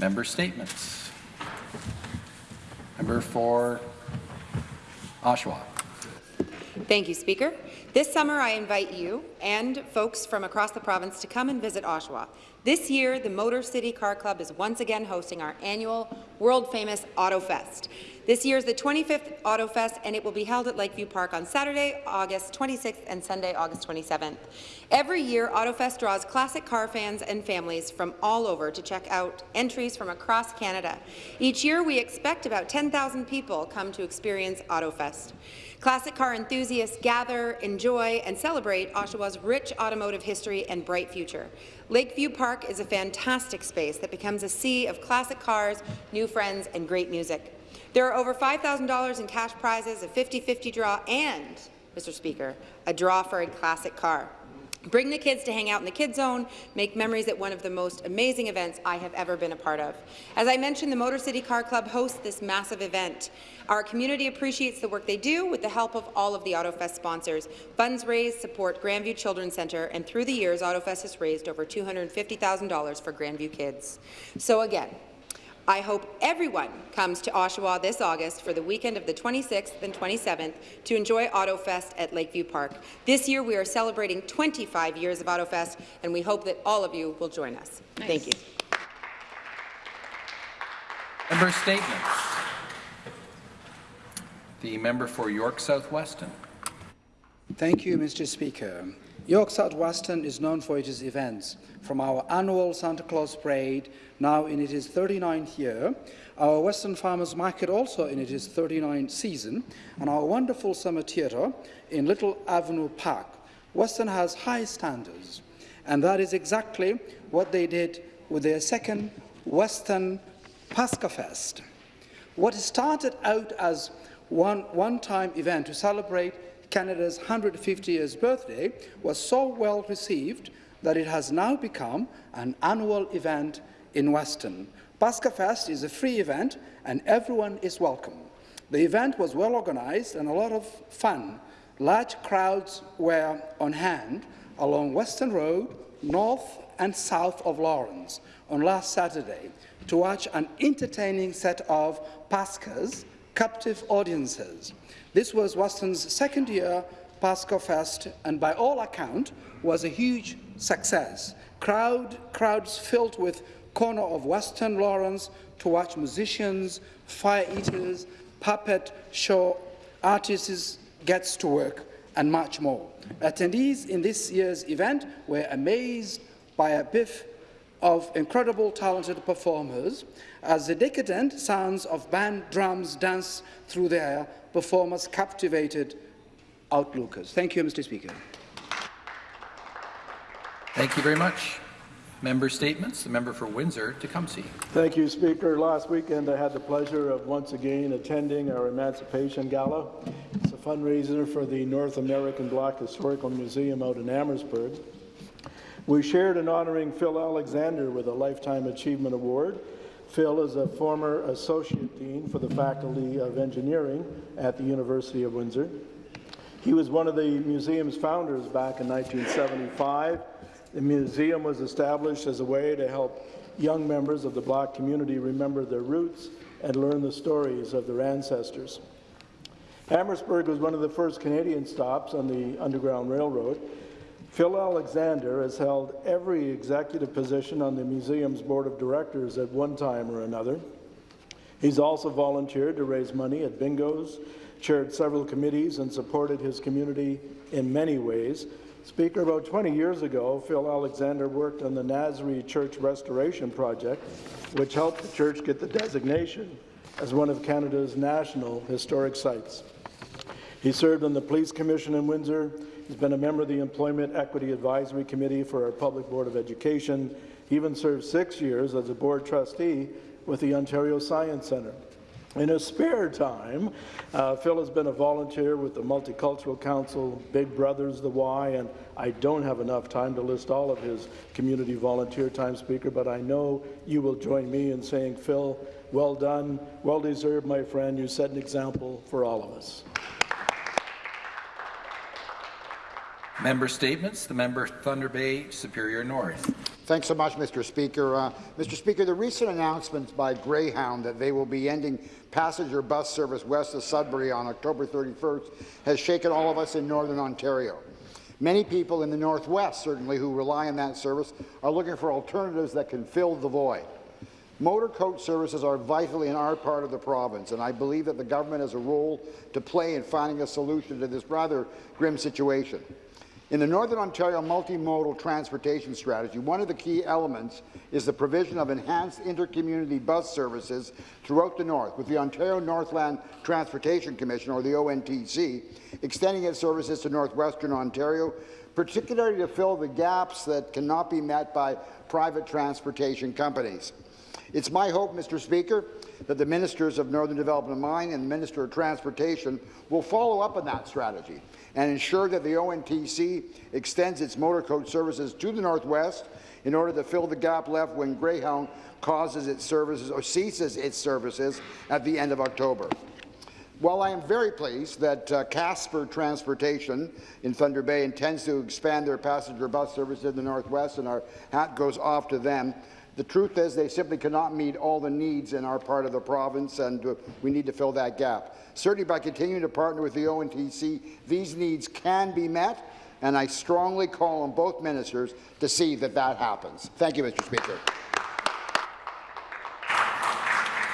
Member statements. Member for Oshawa. Thank you, Speaker. This summer, I invite you and folks from across the province to come and visit Oshawa. This year, the Motor City Car Club is once again hosting our annual world-famous Auto Fest. This year is the 25th Auto Fest, and it will be held at Lakeview Park on Saturday, August 26th and Sunday, August 27th. Every year, Auto Fest draws classic car fans and families from all over to check out entries from across Canada. Each year, we expect about 10,000 people come to experience Auto Fest. Classic car enthusiasts gather, enjoy, and celebrate Oshawa's rich automotive history and bright future. Lakeview Park is a fantastic space that becomes a sea of classic cars, new friends, and great music. There are over $5,000 in cash prizes, a 50-50 draw, and, Mr. Speaker, a draw for a classic car. Bring the kids to hang out in the Kids Zone, make memories at one of the most amazing events I have ever been a part of. As I mentioned, the Motor City Car Club hosts this massive event. Our community appreciates the work they do with the help of all of the AutoFest sponsors. Funds raised support Grandview Children's Centre, and through the years, AutoFest has raised over $250,000 for Grandview kids. So again, I hope everyone comes to Oshawa this August for the weekend of the 26th and 27th to enjoy AutoFest at Lakeview Park. This year, we are celebrating 25 years of AutoFest, and we hope that all of you will join us. Nice. Thank you. Member statements. The member for York South-Weston. Thank you, Mr. Speaker. York South-Weston is known for its events, from our annual Santa Claus Parade, now in its 39th year, our Weston Farmers Market also in its 39th season, and our wonderful summer theatre in Little Avenue Park. Western has high standards, and that is exactly what they did with their second Western Pasca Fest. What started out as one one-time event to celebrate Canada's 150 years birthday was so well received that it has now become an annual event in Weston. Pasca Fest is a free event and everyone is welcome. The event was well organized and a lot of fun. Large crowds were on hand along Weston Road, north and south of Lawrence on last Saturday to watch an entertaining set of Pascas, captive audiences. This was Weston's second year Pasca Fest and by all account was a huge success. Crowd, crowds filled with corner of Western Lawrence to watch musicians, fire eaters, puppet show artists gets to work, and much more. Attendees in this year's event were amazed by a biff of incredible talented performers as the decadent sounds of band drums dance through the air performers captivated outlookers. Thank you, Mr. Speaker. Thank you very much. Member statements. The member for Windsor-Tecumseh. Thank you, Speaker. Last weekend I had the pleasure of once again attending our Emancipation Gala. It's a fundraiser for the North American Black Historical Museum out in Amherstburg. We shared in honouring Phil Alexander with a Lifetime Achievement Award Phil is a former Associate Dean for the Faculty of Engineering at the University of Windsor. He was one of the museum's founders back in 1975. The museum was established as a way to help young members of the black community remember their roots and learn the stories of their ancestors. Amherstburg was one of the first Canadian stops on the Underground Railroad, Phil Alexander has held every executive position on the museum's board of directors at one time or another. He's also volunteered to raise money at bingos, chaired several committees, and supported his community in many ways. Speaker, about 20 years ago, Phil Alexander worked on the Nazrey Church Restoration Project, which helped the church get the designation as one of Canada's national historic sites. He served on the Police Commission in Windsor, He's been a member of the Employment Equity Advisory Committee for our Public Board of Education. He even served six years as a board trustee with the Ontario Science Centre. In his spare time, uh, Phil has been a volunteer with the Multicultural Council, Big Brothers, the Y, and I don't have enough time to list all of his community volunteer time, Speaker, but I know you will join me in saying, Phil, well done, well deserved, my friend. You set an example for all of us. Member statements. The member Thunder Bay Superior North. Thanks so much, Mr. Speaker. Uh, Mr. Speaker, the recent announcements by Greyhound that they will be ending passenger bus service west of Sudbury on October 31st has shaken all of us in Northern Ontario. Many people in the Northwest, certainly, who rely on that service are looking for alternatives that can fill the void. Motor coach services are vital in our part of the province, and I believe that the government has a role to play in finding a solution to this rather grim situation. In the Northern Ontario Multimodal Transportation Strategy, one of the key elements is the provision of enhanced intercommunity bus services throughout the North, with the Ontario Northland Transportation Commission, or the ONTC, extending its services to northwestern Ontario, particularly to fill the gaps that cannot be met by private transportation companies. It's my hope, Mr. Speaker, that the Ministers of Northern Development and Mine and the Minister of Transportation will follow up on that strategy and ensure that the ONTC extends its motor coach services to the Northwest in order to fill the gap left when Greyhound causes its services or ceases its services at the end of October. While I am very pleased that uh, Kasper Transportation in Thunder Bay intends to expand their passenger bus service in the Northwest, and our hat goes off to them, the truth is they simply cannot meet all the needs in our part of the province, and uh, we need to fill that gap. Certainly, by continuing to partner with the ONTC, these needs can be met, and I strongly call on both ministers to see that that happens. Thank you, Mr. Speaker.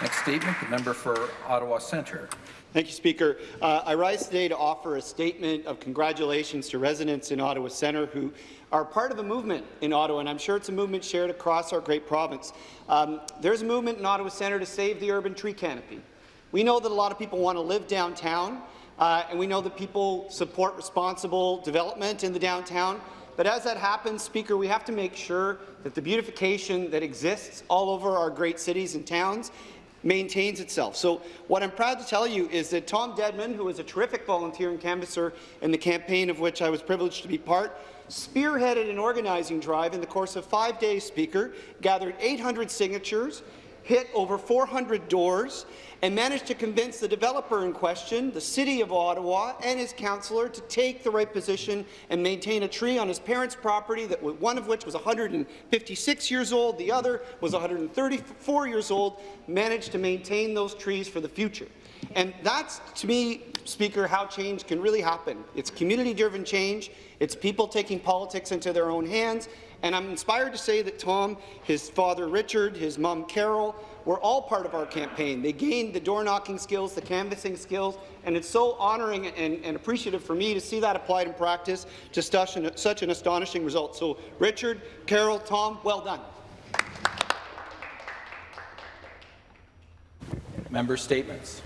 Next statement, the member for Ottawa Centre. Thank you, Speaker. Uh, I rise today to offer a statement of congratulations to residents in Ottawa Centre who are part of a movement in Ottawa, and I'm sure it's a movement shared across our great province. Um, there's a movement in Ottawa Centre to save the urban tree canopy. We know that a lot of people want to live downtown, uh, and we know that people support responsible development in the downtown. But as that happens, Speaker, we have to make sure that the beautification that exists all over our great cities and towns maintains itself. So what I'm proud to tell you is that Tom Deadman, who is a terrific volunteer and canvasser in the campaign of which I was privileged to be part, spearheaded an organizing drive in the course of five days, Speaker, gathered 800 signatures, hit over 400 doors, and managed to convince the developer in question, the City of Ottawa, and his councillor to take the right position and maintain a tree on his parents' property, that one of which was 156 years old, the other was 134 years old, managed to maintain those trees for the future. And that's, to me, Speaker, how change can really happen. It's community-driven change. It's people taking politics into their own hands. And I'm inspired to say that Tom, his father Richard, his mom Carol, were all part of our campaign. They gained the door-knocking skills, the canvassing skills, and it's so honouring and, and, appreciative for me to see that applied in practice to such an, such an astonishing result. So, Richard, Carol, Tom, well done. Member statements.